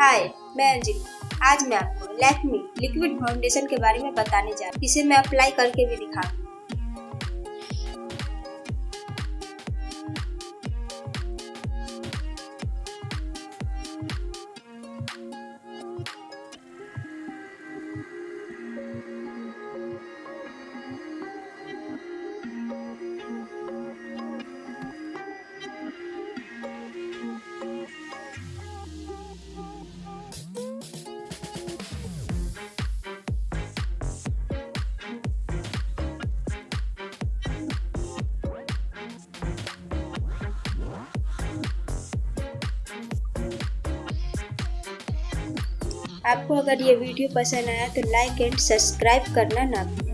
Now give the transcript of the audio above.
हाय मैं अंजलि। आज मैं आपको लैक्मी लिक्विड फाउंडेशन के बारे में बताने जा रही हूँ। इसे मैं अप्लाई करके भी दिखाऊँगी आपको अगर ये वीडियो पसंद आया तो लाइक एंड सब्सक्राइब करना ना भूलें।